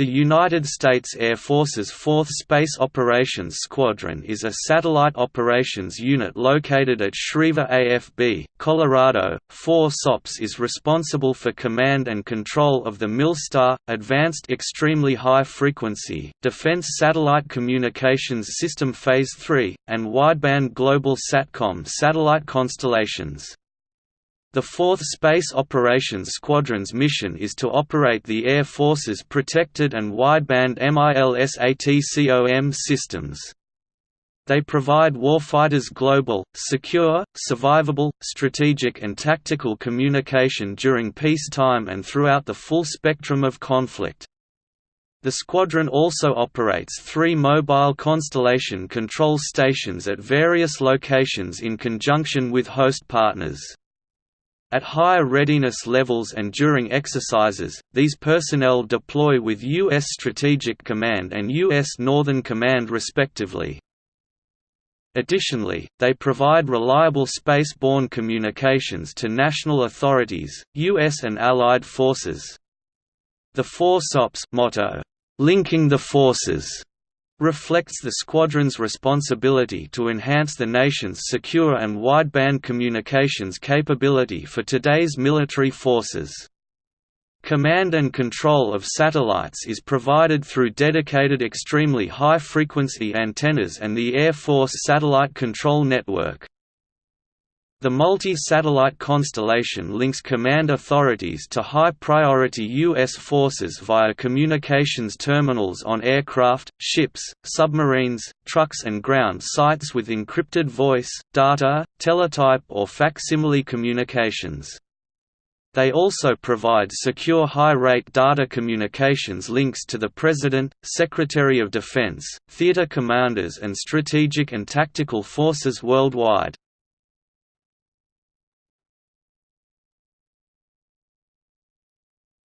The United States Air Force's 4th Space Operations Squadron is a satellite operations unit located at Schriever AFB, Colorado. 4 SOPS is responsible for command and control of the MILSTAR, Advanced Extremely High Frequency, Defense Satellite Communications System Phase 3, and Wideband Global SATCOM satellite constellations. The 4th Space Operations Squadron's mission is to operate the Air Force's protected and wideband MILSATCOM systems. They provide warfighters global, secure, survivable, strategic and tactical communication during peacetime and throughout the full spectrum of conflict. The squadron also operates three mobile constellation control stations at various locations in conjunction with host partners. At higher readiness levels and during exercises, these personnel deploy with U.S. Strategic Command and U.S. Northern Command respectively. Additionally, they provide reliable space-borne communications to national authorities, U.S. and Allied forces. The 4 SOPS motto, "'Linking the Forces' reflects the squadron's responsibility to enhance the nation's secure and wideband communications capability for today's military forces. Command and control of satellites is provided through dedicated extremely high-frequency antennas and the Air Force Satellite Control Network. The multi-satellite constellation links command authorities to high-priority U.S. forces via communications terminals on aircraft, ships, submarines, trucks and ground sites with encrypted voice, data, teletype or facsimile communications. They also provide secure high-rate data communications links to the President, Secretary of Defense, theater commanders and strategic and tactical forces worldwide.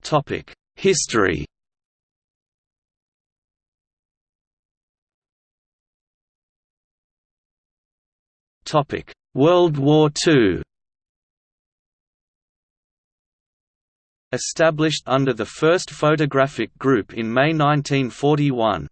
Topic: History. Topic: World War II. Established under the 1st Photographic Group in May 1941,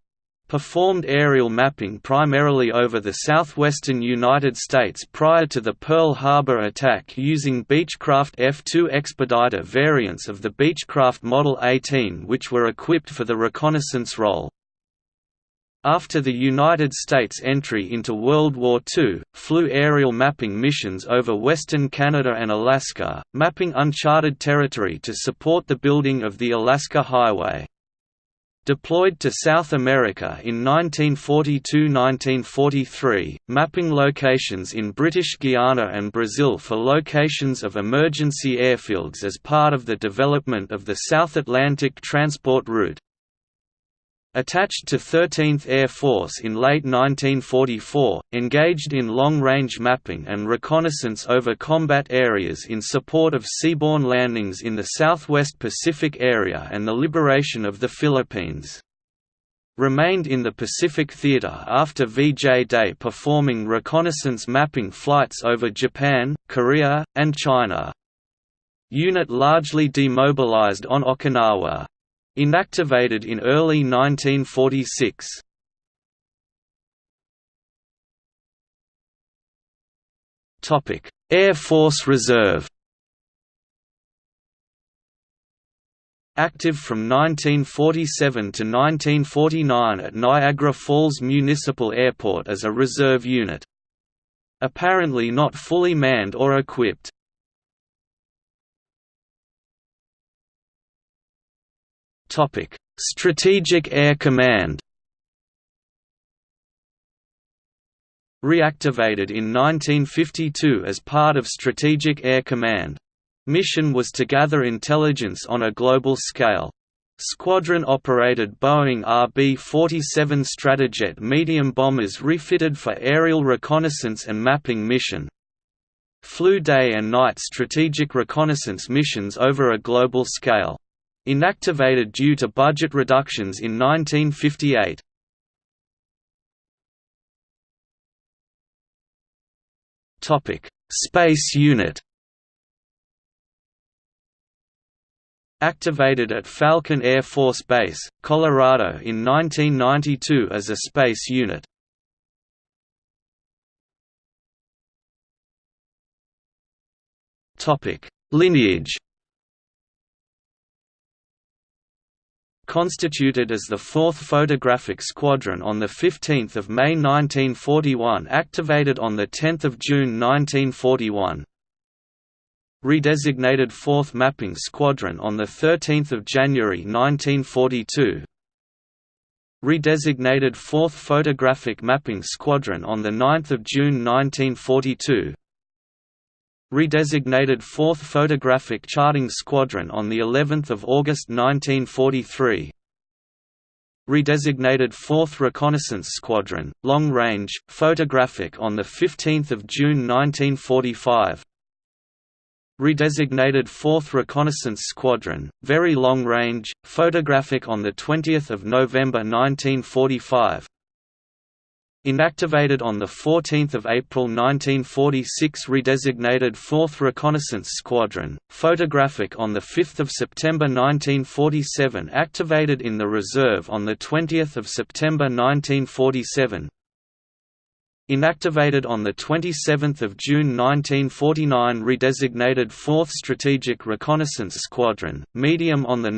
performed aerial mapping primarily over the southwestern United States prior to the Pearl Harbor attack using Beechcraft F-2 Expediter variants of the Beechcraft Model 18 which were equipped for the reconnaissance role. After the United States entry into World War II, flew aerial mapping missions over western Canada and Alaska, mapping uncharted territory to support the building of the Alaska Highway. Deployed to South America in 1942–1943, mapping locations in British Guiana and Brazil for locations of emergency airfields as part of the development of the South Atlantic transport route. Attached to 13th Air Force in late 1944, engaged in long-range mapping and reconnaissance over combat areas in support of seaborne landings in the Southwest Pacific area and the liberation of the Philippines. Remained in the Pacific Theater after VJ Day performing reconnaissance mapping flights over Japan, Korea, and China. Unit largely demobilized on Okinawa. Inactivated in early 1946. Topic: Air Force Reserve. Active from 1947 to 1949 at Niagara Falls Municipal Airport as a reserve unit. Apparently not fully manned or equipped. Topic: Strategic Air Command. Reactivated in 1952 as part of Strategic Air Command. Mission was to gather intelligence on a global scale. Squadron-operated Boeing RB-47 Stratojet medium bombers refitted for aerial reconnaissance and mapping mission. Flew day and night strategic reconnaissance missions over a global scale. Inactivated due to budget reductions in 1958. Topic: Space Unit. activated at Falcon Air Force Base, Colorado in 1992 as a space unit. Lineage constituted as the 4th Photographic Squadron on 15 May 1941 activated on 10 June 1941. Redesignated 4th Mapping Squadron on 13 January 1942. Redesignated 4th Photographic Mapping Squadron on 9 June 1942 redesignated 4th Photographic Charting Squadron on the 11th of August 1943. Redesignated 4th Reconnaissance Squadron, Long Range, Photographic on the 15th of June 1945. Redesignated 4th Reconnaissance Squadron, Very Long Range, Photographic on the 20th of November 1945. Inactivated on 14 April 1946 redesignated 4th Reconnaissance Squadron, photographic on 5 September 1947 activated in the reserve on 20 September 1947 Inactivated on 27 June 1949 redesignated 4th Strategic Reconnaissance Squadron, medium on 9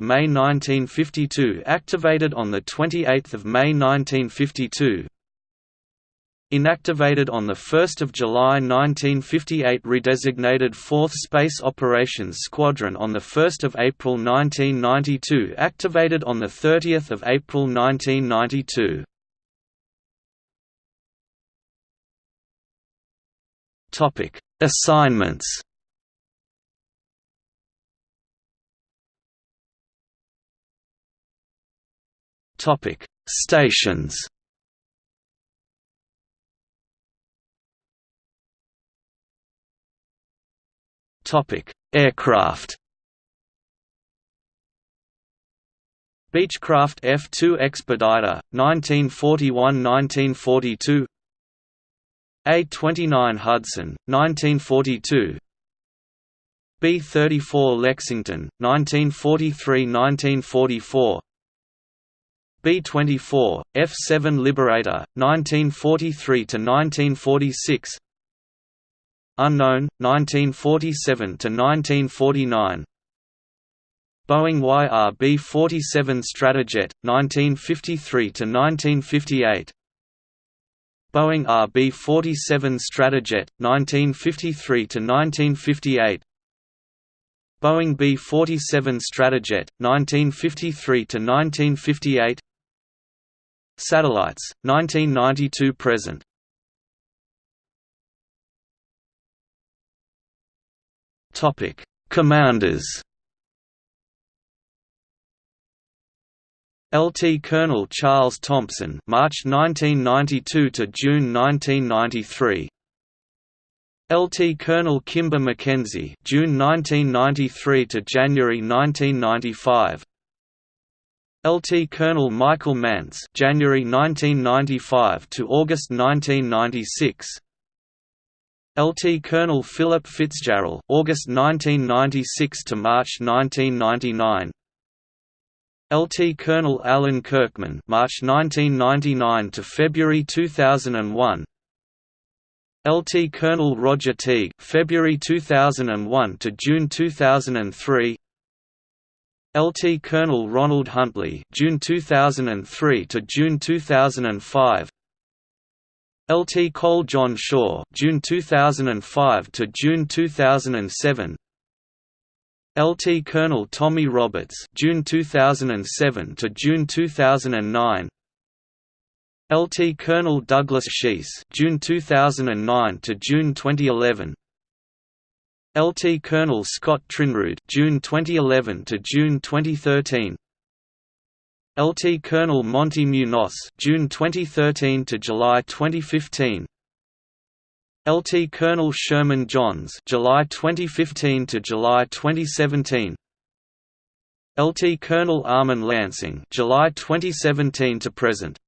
May 1952 activated on 28 May 1952 Inactivated on 1 July 1958 redesignated 4th Space Operations Squadron on 1 April 1992 activated on 30 April 1992. Assignments Stations Aircraft. Beechcraft F-2 Expediter, 1941–1942 A-29 Hudson, 1942 B-34 Lexington, 1943–1944 B-24, F-7 Liberator, 1943–1946 Unknown, 1947–1949 Boeing YRB-47 Stratojet, 1953–1958 Boeing RB-47 Stratojet, 1953–1958 Boeing B-47 Stratojet, 1953–1958 Satellites, 1992–present Topic: Commanders. LT Colonel Charles Thompson, March 1992 to June 1993. LT Colonel Kimber McKenzie, June 1993 to January 1995. LT Colonel Michael Mance, January 1995 to August 1996. LT Colonel Philip Fitzgerald, August 1996 to March 1999. LT Colonel Alan Kirkman, March 1999 to February 2001. LT Colonel Roger Teague, February 2001 to June 2003. LT Colonel Ronald Huntley, June 2003 to June 2005. LT Cole John Shaw, June 2005 to June 2007. LT Colonel Tommy Roberts, June 2007 to June 2009. LT Colonel Douglas Sheese, June 2009 to June 2011. LT Colonel Scott Trinrud, June 2011 to June 2013. LT Colonel Monty Munoz, June 2013 to July 2015. LT Colonel Sherman Johns, July 2015 to July 2017. LT Colonel Armin Lansing, July 2017 to present.